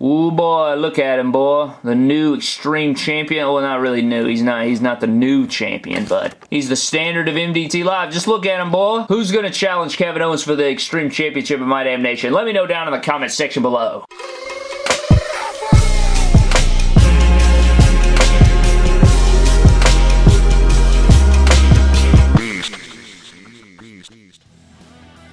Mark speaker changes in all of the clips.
Speaker 1: Ooh boy, look at him boy. The new Extreme Champion. Well, not really new. He's not He's not the new champion, but he's the standard of MDT Live. Just look at him boy. Who's going to challenge Kevin Owens for the Extreme Championship of My Damn Nation? Let me know down in the comment section below.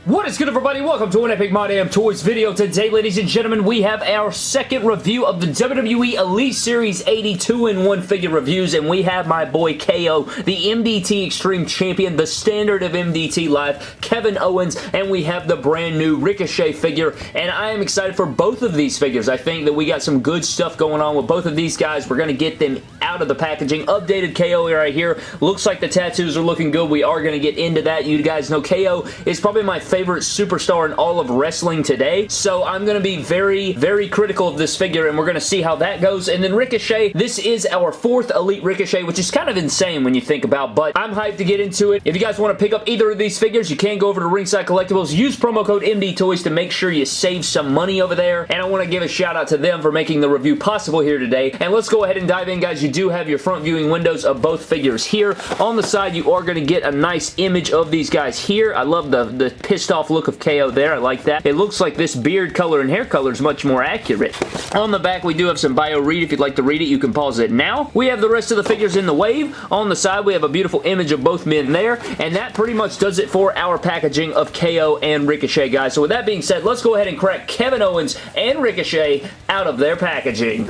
Speaker 1: What is good everybody? Welcome to an Epic My Damn Toys video. Today, ladies and gentlemen, we have our second review of the WWE Elite Series 82 in 1 figure reviews, and we have my boy KO, the MDT Extreme Champion, the standard of MDT Live, Kevin Owens, and we have the brand new Ricochet figure, and I am excited for both of these figures. I think that we got some good stuff going on with both of these guys. We're going to get them out of the packaging. Updated KO right here. Looks like the tattoos are looking good. We are going to get into that. You guys know KO is probably my favorite favorite superstar in all of wrestling today. So I'm going to be very, very critical of this figure and we're going to see how that goes. And then Ricochet, this is our fourth Elite Ricochet, which is kind of insane when you think about, but I'm hyped to get into it. If you guys want to pick up either of these figures, you can go over to Ringside Collectibles. Use promo code MD Toys to make sure you save some money over there. And I want to give a shout out to them for making the review possible here today. And let's go ahead and dive in, guys. You do have your front viewing windows of both figures here. On the side, you are going to get a nice image of these guys here. I love the, the pistol pissed off look of KO there. I like that. It looks like this beard color and hair color is much more accurate. On the back, we do have some bio read. If you'd like to read it, you can pause it now. We have the rest of the figures in the wave. On the side, we have a beautiful image of both men there, and that pretty much does it for our packaging of KO and Ricochet, guys. So with that being said, let's go ahead and crack Kevin Owens and Ricochet out of their packaging.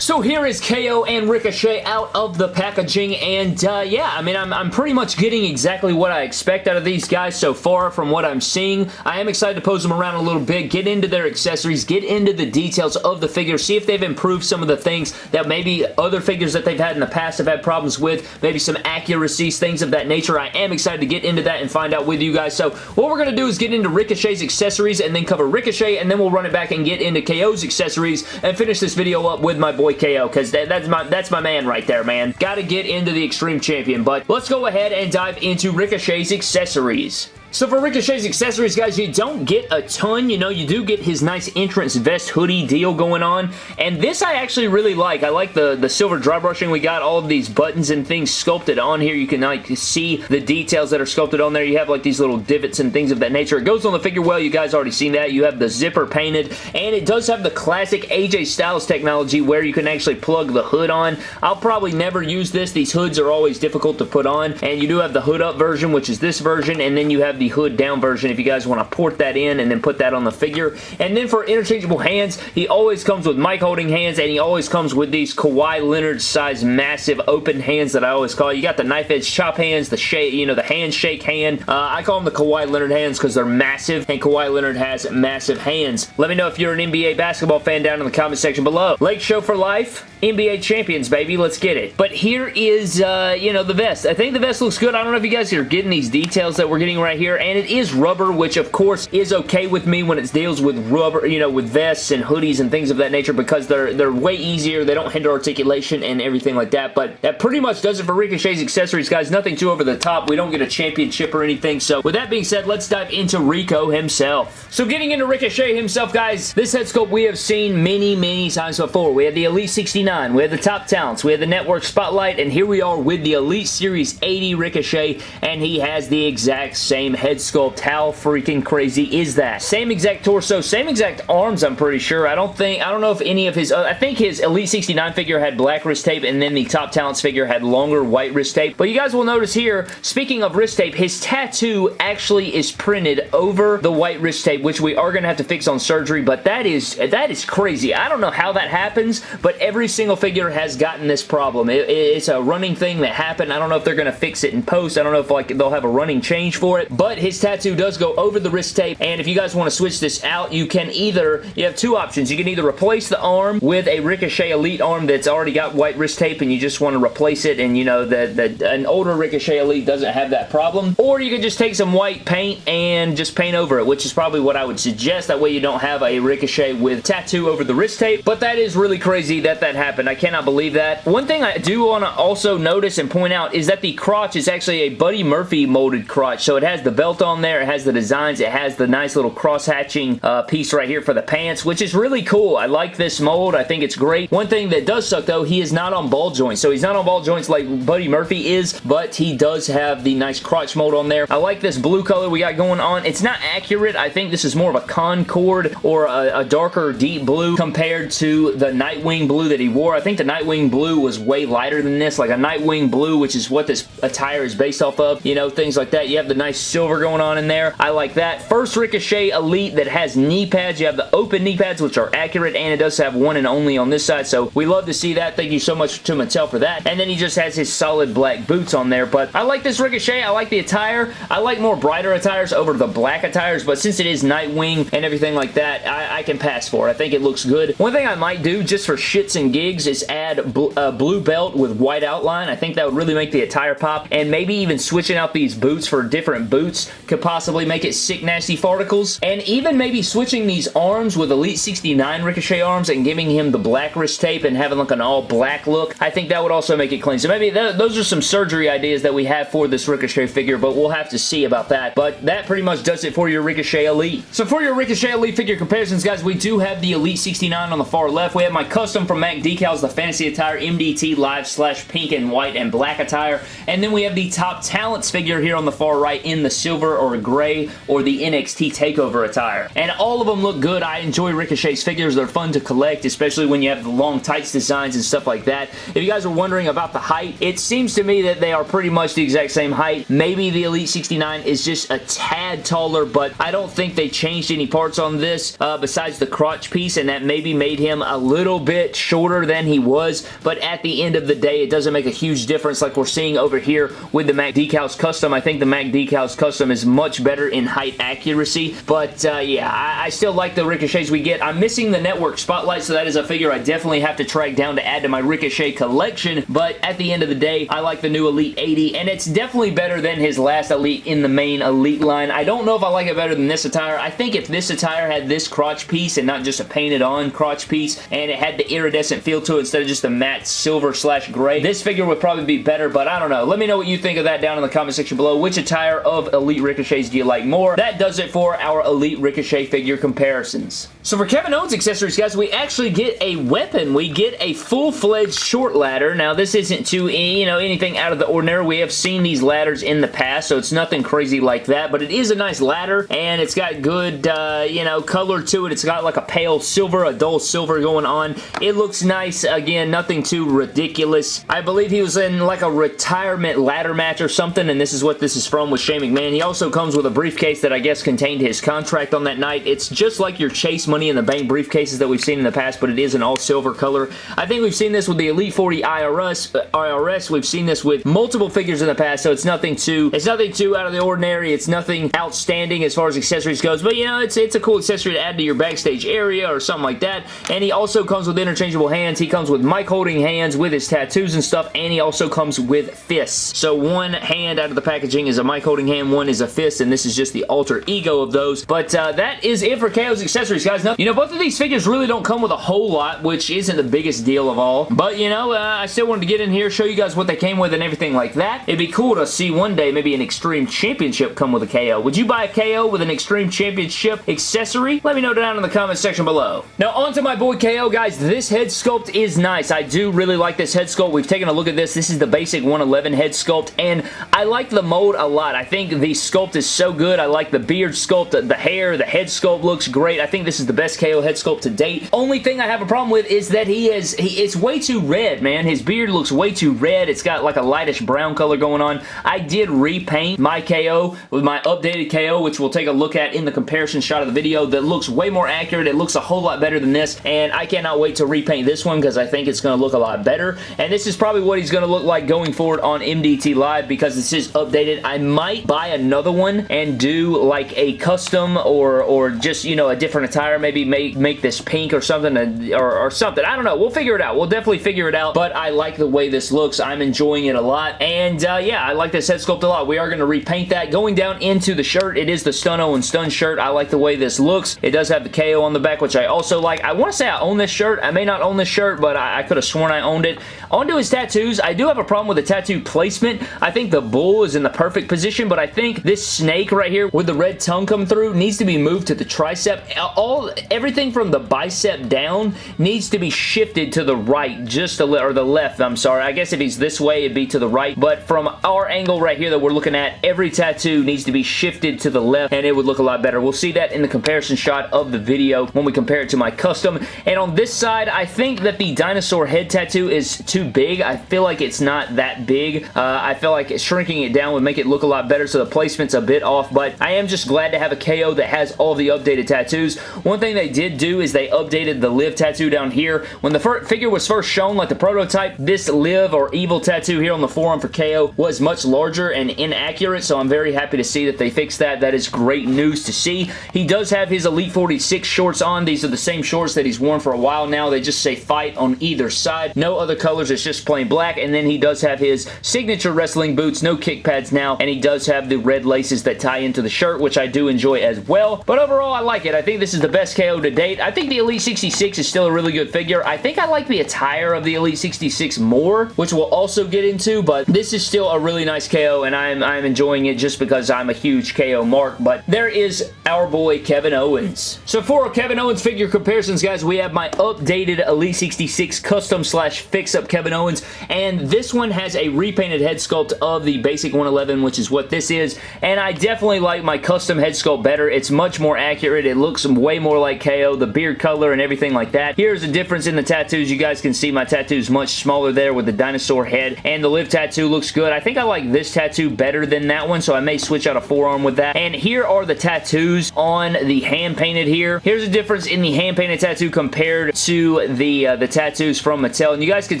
Speaker 1: So here is KO and Ricochet out of the packaging, and uh, yeah, I mean, I'm, I'm pretty much getting exactly what I expect out of these guys so far from what I'm seeing. I am excited to pose them around a little bit, get into their accessories, get into the details of the figure, see if they've improved some of the things that maybe other figures that they've had in the past have had problems with, maybe some accuracies, things of that nature. I am excited to get into that and find out with you guys. So what we're going to do is get into Ricochet's accessories and then cover Ricochet, and then we'll run it back and get into KO's accessories and finish this video up with my boy KO because that, that's my that's my man right there, man. Got to get into the Extreme Champion, but let's go ahead and dive into Ricochet's accessories. So for Ricochet's accessories, guys, you don't get a ton. You know, you do get his nice entrance vest hoodie deal going on. And this I actually really like. I like the, the silver dry brushing. We got all of these buttons and things sculpted on here. You can like see the details that are sculpted on there. You have like these little divots and things of that nature. It goes on the figure well. You guys already seen that. You have the zipper painted. And it does have the classic AJ Styles technology where you can actually plug the hood on. I'll probably never use this. These hoods are always difficult to put on. And you do have the hood up version, which is this version. And then you have the hood down version if you guys want to port that in and then put that on the figure. And then for interchangeable hands, he always comes with mic holding hands and he always comes with these Kawhi Leonard size massive open hands that I always call. You got the knife edge chop hands, the shake, you know, the handshake hand. Uh, I call them the Kawhi Leonard hands because they're massive and Kawhi Leonard has massive hands. Let me know if you're an NBA basketball fan down in the comment section below. Lake Show for life. NBA champions, baby. Let's get it. But here is, uh, you know, the vest. I think the vest looks good. I don't know if you guys are getting these details that we're getting right here, and it is rubber, which of course is okay with me when it deals with rubber, you know, with vests and hoodies and things of that nature because they're they're way easier. They don't hinder articulation and everything like that, but that pretty much does it for Ricochet's accessories, guys. Nothing too over the top. We don't get a championship or anything, so with that being said, let's dive into Rico himself. So getting into Ricochet himself, guys, this head sculpt we have seen many, many times before. We had the Elite 69 we have the top talents, we have the network spotlight, and here we are with the Elite Series 80 Ricochet, and he has the exact same head sculpt. How freaking crazy is that? Same exact torso, same exact arms, I'm pretty sure. I don't think, I don't know if any of his, uh, I think his Elite 69 figure had black wrist tape, and then the top talents figure had longer white wrist tape. But you guys will notice here, speaking of wrist tape, his tattoo actually is printed over the white wrist tape, which we are going to have to fix on surgery, but that is, that is crazy. I don't know how that happens, but every single figure has gotten this problem. It, it's a running thing that happened. I don't know if they're going to fix it in post. I don't know if like they'll have a running change for it, but his tattoo does go over the wrist tape, and if you guys want to switch this out, you can either, you have two options. You can either replace the arm with a Ricochet Elite arm that's already got white wrist tape, and you just want to replace it, and you know, that an older Ricochet Elite doesn't have that problem, or you can just take some white paint and just paint over it, which is probably what I would suggest. That way you don't have a Ricochet with tattoo over the wrist tape, but that is really crazy that that happened happened. I cannot believe that. One thing I do want to also notice and point out is that the crotch is actually a Buddy Murphy molded crotch. So it has the belt on there. It has the designs. It has the nice little cross-hatching uh, piece right here for the pants, which is really cool. I like this mold. I think it's great. One thing that does suck, though, he is not on ball joints. So he's not on ball joints like Buddy Murphy is, but he does have the nice crotch mold on there. I like this blue color we got going on. It's not accurate. I think this is more of a Concord or a, a darker deep blue compared to the Nightwing blue that he wore. I think the Nightwing blue was way lighter than this, like a Nightwing blue, which is what this attire is based off of. You know, things like that. You have the nice silver going on in there. I like that. First Ricochet Elite that has knee pads. You have the open knee pads, which are accurate, and it does have one and only on this side, so we love to see that. Thank you so much to Mattel for that. And then he just has his solid black boots on there, but I like this Ricochet. I like the attire. I like more brighter attires over the black attires, but since it is Nightwing and everything like that, I, I can pass for it. I think it looks good. One thing I might do just for shits and gigs is add bl a blue belt with white outline. I think that would really make the attire pop, and maybe even switching out these boots for different boots could possibly make it sick nasty farticles. And even maybe switching these arms with Elite 69 Ricochet arms and giving him the black wrist tape and having like an all black look, I think that would also make it clean. So maybe th those are some surgery ideas that we have for this Ricochet figure, but we'll have to see about that. But that pretty much does it for your Ricochet Elite. So for your Ricochet Elite figure comparisons, guys, we do have the Elite 69 on the far left. We have my custom from Mac Decals, the Fantasy Attire MDT Live slash pink and white and black attire. And then we have the Top Talents figure here on the far right in the silver or gray or the NXT TakeOver attire. And all of them look good. I enjoy Ricochet's figures. They're fun to collect, especially when you have the long tights designs and stuff like that. If you guys are wondering about the height, it seems to me that they are pretty much the exact same height. Maybe the Elite 69 is just a tad taller, but I don't think they changed any parts on this uh, besides the crotch piece, and that maybe made him a little bit shorter than he was, but at the end of the day, it doesn't make a huge difference like we're seeing over here with the Mac Decals Custom. I think the Mac Decals Custom is much better in height accuracy, but uh, yeah, I, I still like the Ricochets we get. I'm missing the Network Spotlight, so that is a figure I definitely have to track down to add to my Ricochet collection, but at the end of the day, I like the new Elite 80, and it's definitely better than his last Elite in the main Elite line. I don't know if I like it better than this attire. I think if this attire had this crotch piece and not just a painted on crotch piece, and it had the iridescent feel to it instead of just a matte silver slash gray, this figure would probably be better, but I don't know. Let me know what you think of that down in the comment section below. Which attire of Elite Ricochets do you like more? That does it for our Elite Ricochet figure comparisons. So for Kevin Owens accessories, guys, we actually get a weapon. We get a full-fledged short ladder. Now, this isn't too, you know, anything out of the ordinary. We have seen these ladders in the past, so it's nothing crazy like that, but it is a nice ladder, and it's got good, uh, you know, color to it. It's got like a pale silver, a dull silver going on. It looks nice. Again, nothing too ridiculous. I believe he was in like a retirement ladder match or something, and this is what this is from with Shane McMahon. He also comes with a briefcase that I guess contained his contract on that night. It's just like your Chase Money in the Bank briefcases that we've seen in the past, but it is an all silver color. I think we've seen this with the Elite 40 IRS. Uh, IRS. We've seen this with multiple figures in the past, so it's nothing too it's nothing too out of the ordinary. It's nothing outstanding as far as accessories goes, but you know, it's it's a cool accessory to add to your backstage area or something like that. And he also comes with interchangeable hands. He comes with mic holding hands with his tattoos and stuff, and he also comes with fists. So one hand out of the packaging is a mic holding hand, one is a fist, and this is just the alter ego of those. But uh, that is it for KO's accessories, guys. Now, you know, both of these figures really don't come with a whole lot, which isn't the biggest deal of all. But, you know, uh, I still wanted to get in here, show you guys what they came with and everything like that. It'd be cool to see one day maybe an Extreme Championship come with a KO. Would you buy a KO with an Extreme Championship accessory? Let me know down in the comment section below. Now, on to my boy KO, guys. This head sculpt is nice. I do really like this head sculpt. We've taken a look at this. This is the basic 111 head sculpt, and I like the mold a lot. I think the sculpt is so good. I like the beard sculpt, the, the hair, the head sculpt looks great. I think this is the best KO head sculpt to date. Only thing I have a problem with is that he is, he, it's way too red, man. His beard looks way too red. It's got like a lightish brown color going on. I did repaint my KO with my updated KO, which we'll take a look at in the comparison shot of the video that looks way more accurate. It looks a whole lot better than this, and I cannot wait to repaint this one because I think it's going to look a lot better, and this is probably what he's going to look like going forward on MDT Live because this is updated. I might buy another one and do like a custom or or just, you know, a different attire. Maybe make, make this pink or something or, or something. I don't know. We'll figure it out. We'll definitely figure it out, but I like the way this looks. I'm enjoying it a lot, and uh, yeah, I like this head sculpt a lot. We are going to repaint that. Going down into the shirt, it is the Stunno and Stun shirt. I like the way this looks. It does have the KO on the back, which I also like. I want to say I own this shirt. I may not own this shirt, but I, I could have sworn I owned it. Onto his tattoos, I do have a problem with the tattoo placement. I think the bull is in the perfect position, but I think think this snake right here with the red tongue come through needs to be moved to the tricep. All Everything from the bicep down needs to be shifted to the right, just a little, or the left, I'm sorry. I guess if he's this way, it'd be to the right, but from our angle right here that we're looking at, every tattoo needs to be shifted to the left, and it would look a lot better. We'll see that in the comparison shot of the video when we compare it to my custom, and on this side, I think that the dinosaur head tattoo is too big. I feel like it's not that big. Uh, I feel like shrinking it down would make it look a lot better, so the placement's a bit off, but I am just glad to have a KO that has all the updated tattoos. One thing they did do is they updated the live tattoo down here. When the figure was first shown, like the prototype, this live or evil tattoo here on the forearm for KO was much larger and inaccurate, so I'm very happy to see that they fixed that. That is great news to see. He does have his Elite 46 shorts on. These are the same shorts that he's worn for a while now. They just say fight on either side. No other colors. It's just plain black, and then he does have his signature wrestling boots. No kick pads now, and he does have the red laces that tie into the shirt, which I do enjoy as well. But overall, I like it. I think this is the best KO to date. I think the Elite 66 is still a really good figure. I think I like the attire of the Elite 66 more, which we'll also get into, but this is still a really nice KO, and I'm, I'm enjoying it just because I'm a huge KO mark, but there is our boy Kevin Owens. So for Kevin Owens figure comparisons, guys, we have my updated Elite 66 custom slash fix-up Kevin Owens, and this one has a repainted head sculpt of the basic 111, which is what this is, and I definitely like my custom head sculpt better. It's much more accurate. It looks way more like KO, the beard color and everything like that. Here's a difference in the tattoos. You guys can see my tattoos much smaller there with the dinosaur head, and the live tattoo looks good. I think I like this tattoo better than that one, so I may switch out a forearm with that. And here are the tattoos on the hand painted here. Here's a difference in the hand painted tattoo compared to the, uh, the tattoos from Mattel. And you guys can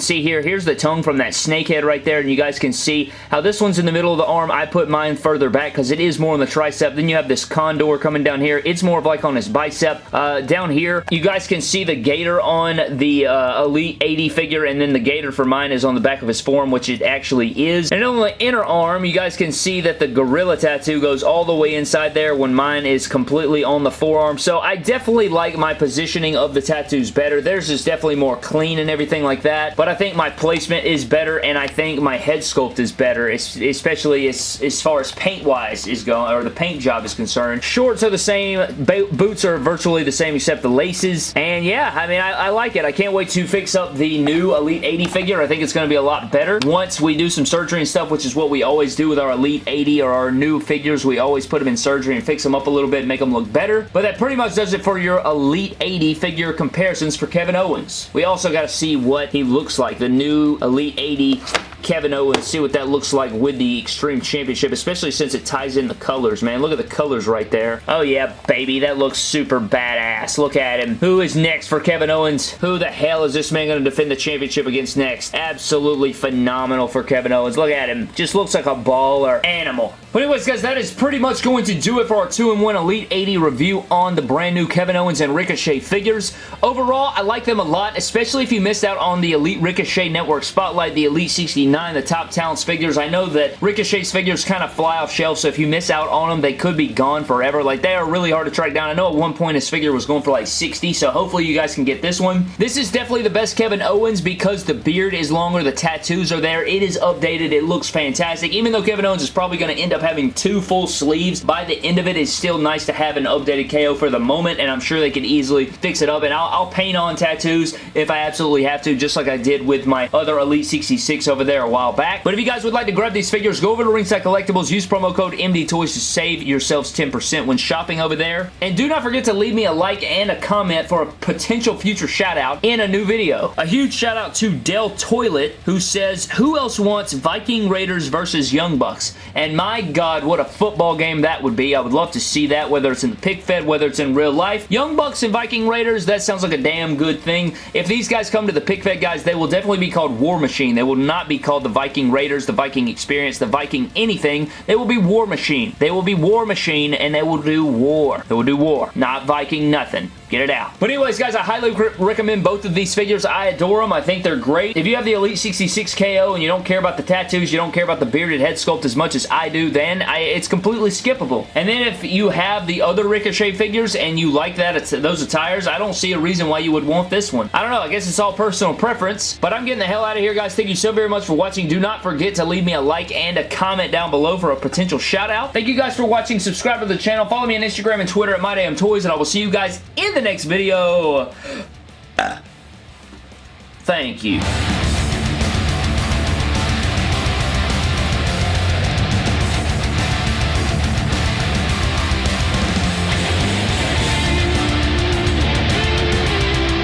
Speaker 1: see here, here's the tongue from that snake head right there, and you guys can see how this one's in the middle of the arm. I put mine further back because it is more on the tricep. Then you have this condor coming down here. It's more of like on his bicep. Uh, down here, you guys can see the gator on the uh, Elite 80 figure, and then the gator for mine is on the back of his form, which it actually is. And on the inner arm, you guys can see that the gorilla tattoo goes all the way inside there when mine is completely on the forearm. So I definitely like my positioning of the tattoos better. Theirs is definitely more clean and everything like that. But I think my placement is better and I think my head sculpt is better, especially as, as far as paint-wise is going, or the paint job is concerned. Shorts are the same. Boots are virtually the same except the laces. And yeah, I mean, I, I like it. I can't wait to fix up the new Elite 80 figure. I think it's going to be a lot better once we do some surgery and stuff, which is what we always do with our Elite 80 or our new figures. We always put them in surgery and fix them up a little bit and make them look better. But that pretty much does it for your Elite 80 figure comparisons for Kevin Owens. We also got to see what he looks like. The new Elite 80 Kevin Owens, see what that looks like with the Extreme Championship, especially since it ties in the colors, man. Look at the colors right there. Oh, yeah, baby. That looks super badass. Look at him. Who is next for Kevin Owens? Who the hell is this man going to defend the championship against next? Absolutely phenomenal for Kevin Owens. Look at him. Just looks like a baller animal. But anyways, guys, that is pretty much going to do it for our 2-in-1 Elite 80 review on the brand new Kevin Owens and Ricochet figures. Overall, I like them a lot, especially if you missed out on the Elite Ricochet Network Spotlight, the Elite 69, the Top Talents figures. I know that Ricochet's figures kind of fly off shelves, so if you miss out on them, they could be gone forever. Like, they are really hard to track down. I know at one point his figure was going for like 60, so hopefully you guys can get this one. This is definitely the best Kevin Owens because the beard is longer, the tattoos are there, it is updated, it looks fantastic. Even though Kevin Owens is probably going to end up having two full sleeves. By the end of it, it's still nice to have an updated KO for the moment, and I'm sure they can easily fix it up, and I'll, I'll paint on tattoos if I absolutely have to, just like I did with my other Elite 66 over there a while back. But if you guys would like to grab these figures, go over to Ringside Collectibles, use promo code MDTOYS to save yourselves 10% when shopping over there. And do not forget to leave me a like and a comment for a potential future shout out in a new video. A huge shout out to Del Toilet, who says, who else wants Viking Raiders versus Young Bucks? And my god, what a football game that would be. I would love to see that, whether it's in the pick fed, whether it's in real life. Young Bucks and Viking Raiders, that sounds like a damn good thing. If these guys come to the pick fed guys, they will definitely be called War Machine. They will not be called the Viking Raiders, the Viking Experience, the Viking anything. They will be War Machine. They will be War Machine and they will do war. They will do war. Not Viking nothing. Get it out. But anyways, guys, I highly recommend both of these figures. I adore them. I think they're great. If you have the Elite 66 KO and you don't care about the tattoos, you don't care about the bearded head sculpt as much as I do, then I, it's completely skippable. And then if you have the other Ricochet figures and you like that, those attires, I don't see a reason why you would want this one. I don't know. I guess it's all personal preference, but I'm getting the hell out of here, guys. Thank you so very much for watching. Do not forget to leave me a like and a comment down below for a potential shout out. Thank you guys for watching. Subscribe to the channel. Follow me on Instagram and Twitter at MyDamnToys, and I will see you guys in the next video. Thank you.